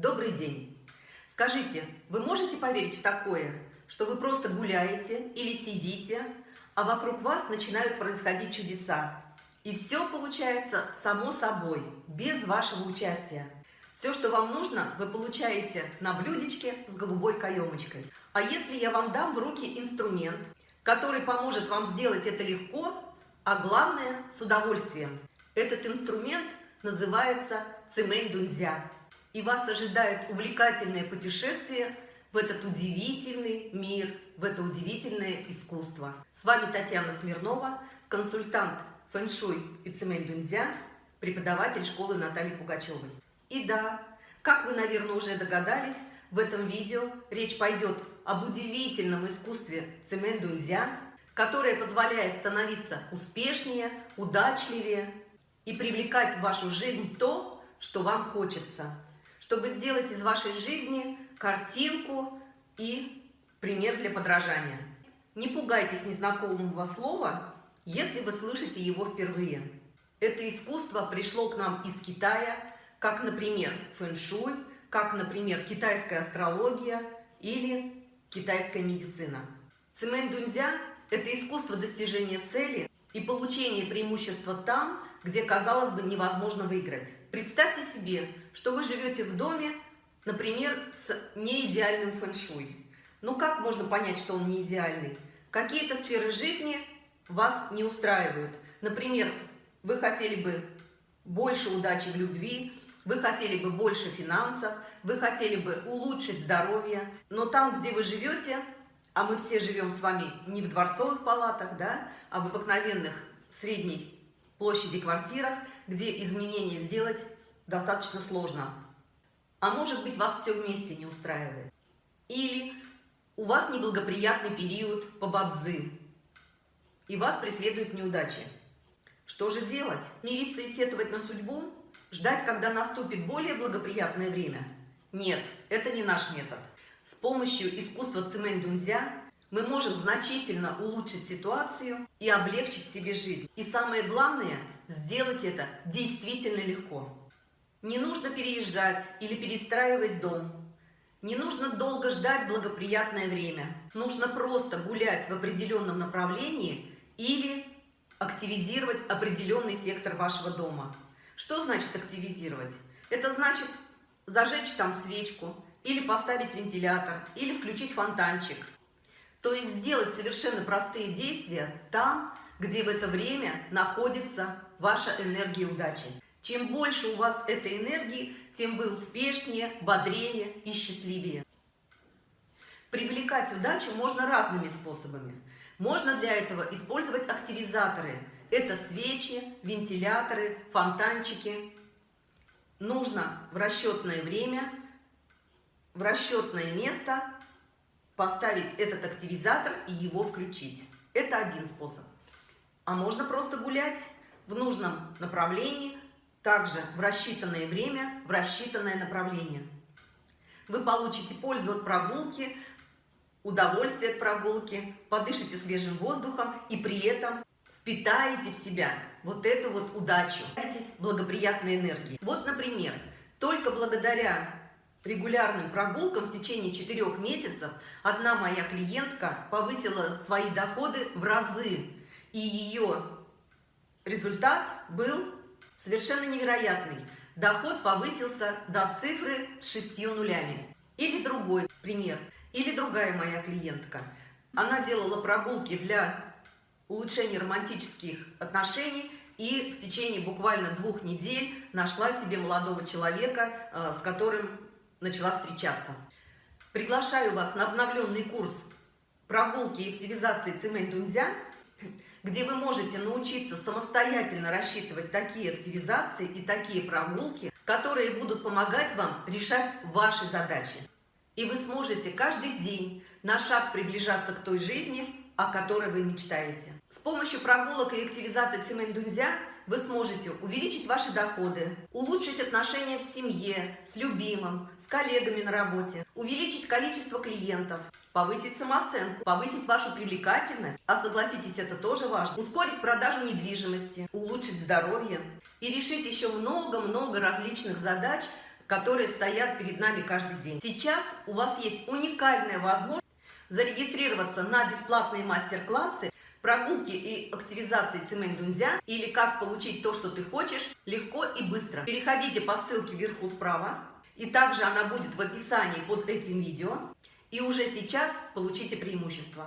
добрый день! Скажите, вы можете поверить в такое, что вы просто гуляете или сидите, а вокруг вас начинают происходить чудеса? И все получается само собой, без вашего участия. Все, что вам нужно, вы получаете на блюдечке с голубой каемочкой. А если я вам дам в руки инструмент, который поможет вам сделать это легко, а главное с удовольствием. Этот инструмент называется цемень дунзя. И вас ожидает увлекательное путешествие в этот удивительный мир, в это удивительное искусство. С вами Татьяна Смирнова, консультант фэн-шуй и цемень дунзя, преподаватель школы Натальи Пугачевой. И да, как вы, наверное, уже догадались, в этом видео речь пойдет об удивительном искусстве цемень дунзя, которое позволяет становиться успешнее, удачливее и привлекать в вашу жизнь то, что вам хочется, чтобы сделать из вашей жизни картинку и пример для подражания. Не пугайтесь незнакомого слова, если вы слышите его впервые. Это искусство пришло к нам из Китая, как, например, фэн-шуй, как, например, китайская астрология или китайская медицина. Цемень дунзя – это искусство достижения цели и получения преимущества там, где, казалось бы, невозможно выиграть. Представьте себе, что вы живете в доме, например, с неидеальным фэн-шуй. Ну как можно понять, что он не идеальный? Какие-то сферы жизни вас не устраивают. Например, вы хотели бы больше удачи в любви, вы хотели бы больше финансов, вы хотели бы улучшить здоровье, но там, где вы живете, а мы все живем с вами не в дворцовых палатах, да, а в обыкновенных средней площади квартирах, где изменения сделать достаточно сложно. А может быть, вас все вместе не устраивает. Или у вас неблагоприятный период по бадзы, и вас преследуют неудачи. Что же делать? Мириться и сетовать на судьбу? Ждать, когда наступит более благоприятное время? Нет, это не наш метод. С помощью искусства цемень дунзя мы можем значительно улучшить ситуацию и облегчить себе жизнь. И самое главное, сделать это действительно легко. Не нужно переезжать или перестраивать дом. Не нужно долго ждать благоприятное время. Нужно просто гулять в определенном направлении или активизировать определенный сектор вашего дома. Что значит активизировать? Это значит зажечь там свечку, или поставить вентилятор, или включить фонтанчик. То есть сделать совершенно простые действия там, где в это время находится ваша энергия удачи. Чем больше у вас этой энергии, тем вы успешнее, бодрее и счастливее. Привлекать удачу можно разными способами. Можно для этого использовать активизаторы. Это свечи, вентиляторы, фонтанчики. Нужно в расчетное время, в расчетное место поставить этот активизатор и его включить. Это один способ. А можно просто гулять в нужном направлении, также в рассчитанное время, в рассчитанное направление. Вы получите пользу от прогулки, удовольствие от прогулки, подышите свежим воздухом и при этом впитаете в себя вот эту вот удачу, благоприятной энергии. Вот, например, только благодаря регулярным прогулкам в течение четырех месяцев одна моя клиентка повысила свои доходы в разы. И ее результат был совершенно невероятный. Доход повысился до цифры с шестью нулями. Или другой пример. Или другая моя клиентка. Она делала прогулки для улучшения романтических отношений и в течение буквально двух недель нашла себе молодого человека, э, с которым начала встречаться. Приглашаю вас на обновленный курс прогулки и активизации цемень дунзя, где вы можете научиться самостоятельно рассчитывать такие активизации и такие прогулки, которые будут помогать вам решать ваши задачи. И вы сможете каждый день на шаг приближаться к той жизни, о которой вы мечтаете. С помощью прогулок и активизации цемень дунзя вы сможете увеличить ваши доходы, улучшить отношения в семье, с любимым, с коллегами на работе, увеличить количество клиентов, повысить самооценку, повысить вашу привлекательность, а согласитесь, это тоже важно, ускорить продажу недвижимости, улучшить здоровье и решить еще много-много различных задач, которые стоят перед нами каждый день. Сейчас у вас есть уникальная возможность зарегистрироваться на бесплатные мастер-классы прогулки и активизации Цимэнь-Дунзя или как получить то, что ты хочешь, легко и быстро. Переходите по ссылке вверху справа, и также она будет в описании под этим видео, и уже сейчас получите преимущество.